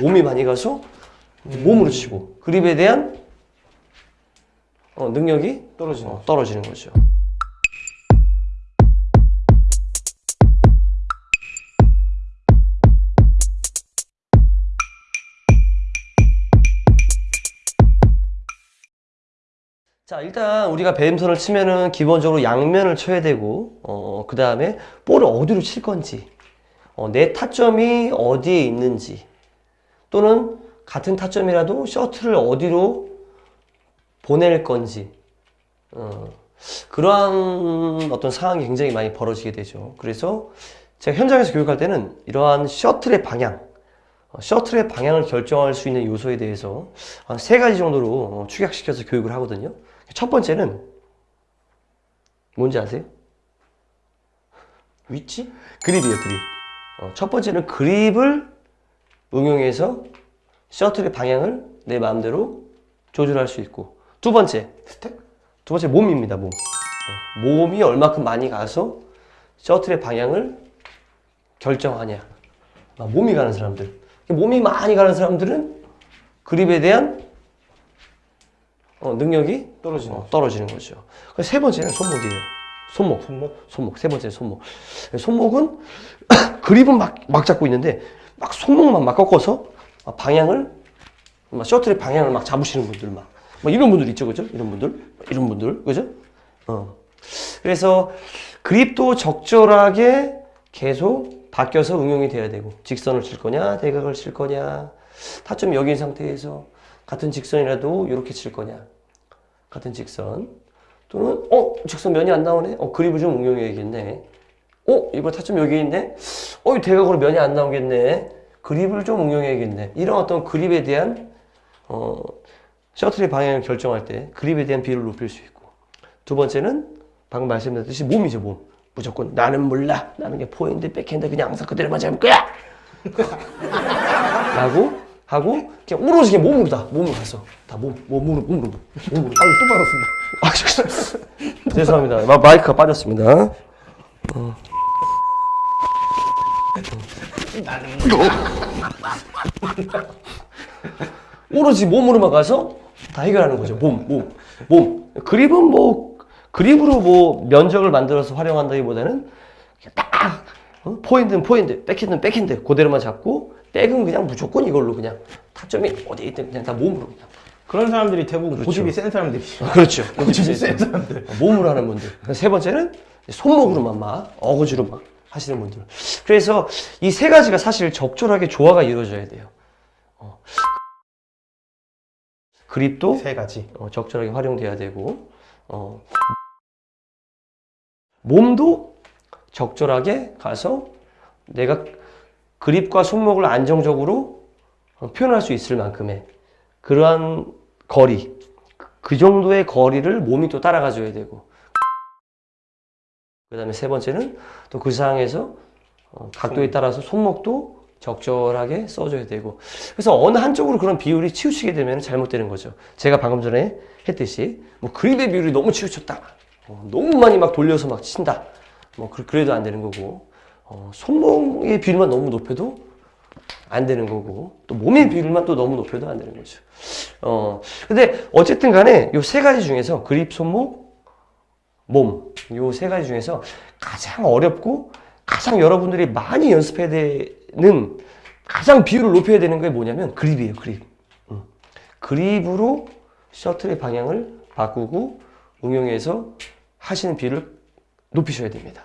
몸이 많이 가서 몸으로 치고 그립에 대한 어, 능력이 떨어지는 어, 떨어지는 거죠. 자 일단 우리가 배드민턴을 치면은 기본적으로 양면을 쳐야 되고 어, 그 다음에 볼을 어디로 칠 건지 어, 내 타점이 어디에 있는지 또는 같은 타점이라도 셔틀을 어디로 보낼 건지 어, 그러한 어떤 상황이 굉장히 많이 벌어지게 되죠. 그래서 제가 현장에서 교육할 때는 이러한 셔틀의 방향, 어, 셔틀의 방향을 결정할 수 있는 요소에 대해서 한 세 가지 정도로 어, 축약시켜서 교육을 하거든요. 첫 번째는 뭔지 아세요? 위치? 그립이에요, 그립. 어, 첫 번째는 그립을 응용해서 셔틀의 방향을 내 마음대로 조절할 수 있고 두 번째, 스택? 두 번째 몸입니다, 몸. 어, 몸이 얼마큼 많이 가서 셔틀의 방향을 결정하냐. 아, 몸이 가는 사람들. 몸이 많이 가는 사람들은 그립에 대한 어, 능력이 떨어지는 어, 떨어지는 거죠. 그세 번째는 손목이에요. 손목. 손목? 손목. 세 번째 손목. 손목은 그립은 막, 막 잡고 있는데 막 손목만 막 꺾어서 막 방향을 막 셔틀의 방향을 막 잡으시는 분들 막, 막 이런 분들 있죠, 그죠? 이런 분들, 이런 분들, 그죠? 어. 그래서 그립도 적절하게 계속 바뀌어서 응용이 돼야 되고 직선을 칠 거냐, 대각을 칠 거냐, 타점이 여기 있는 상태에서 같은 직선이라도 이렇게 칠 거냐, 같은 직선 또는 어 직선 면이 안 나오네, 어 그립을 좀 응용해야겠네. 어 이거 타점 여기 있네, 어 이 대각으로 면이 안 나오겠네. 그립을 좀 응용해야겠네. 이런 어떤 그립에 대한 어 셔틀의 방향을 결정할 때 그립에 대한 비율을 높일 수 있고. 두 번째는 방금 말씀드렸듯이 몸이죠 몸. 무조건 나는 몰라. 나는 게 포핸드 백핸드 그냥 항상 그대로만 잡을 거야. 라고 하고 그냥 오로지 그냥 몸으로 다 몸으로 가서. 다 몸, 몸으로 몸으로 몸으로. 아유 또 받았습니다. 아, 죄송- 죄송합니다. 마, 마이크가 빠졌습니다. 어. 오로지 몸으로만 가서 다 해결하는 거죠. 몸, 몸, 몸. 그립은 뭐 그립으로 뭐 면적을 만들어서 활용한다기보다는 딱 어? 포핸드는 포핸드, 백핸드는 백핸드 그대로만 잡고 백은 그냥 무조건 이걸로 그냥 타점이 어디 있든 그냥 다 몸으로 그냥. 그런 사람들이 대부분 고집이 센 사람들이죠 그렇죠. 고집이 센 사람들 몸으로 하는 분들. 세 번째는 손목으로만 막 어거지로 막 하시는 분들. 그래서 이 세 가지가 사실 적절하게 조화가 이루어져야 돼요. 어. 그립도 세 가지 어, 적절하게 활용돼야 되고 어, 몸도 적절하게 가서 내가 그립과 손목을 안정적으로 어, 표현할 수 있을 만큼의 그러한 거리 그- 그 정도의 거리를 몸이 또 따라가 줘야 되고 그 다음에 세 번째는 또 그 상황에서 어, 각도에 따라서 손목도 적절하게 써줘야 되고. 그래서 어느 한쪽으로 그런 비율이 치우치게 되면 잘못되는 거죠. 제가 방금 전에 했듯이 뭐 그립의 비율이 너무 치우쳤다. 어, 너무 많이 막 돌려서 막 친다. 뭐 그- 그래도 안 되는 거고. 어, 손목의 비율만 너무 높여도 안 되는 거고. 또 몸의 비율만 또 너무 높여도 안 되는 거죠. 어 근데 어쨌든 간에 요 세 가지 중에서 그립 손목 몸, 요 세 가지 중에서 가장 어렵고 가장 여러분들이 많이 연습해야 되는 가장 비율을 높여야 되는 게 뭐냐면 그립이에요, 그립. 음. 그립으로 셔틀의 방향을 바꾸고 응용해서 하시는 비율을 높이셔야 됩니다.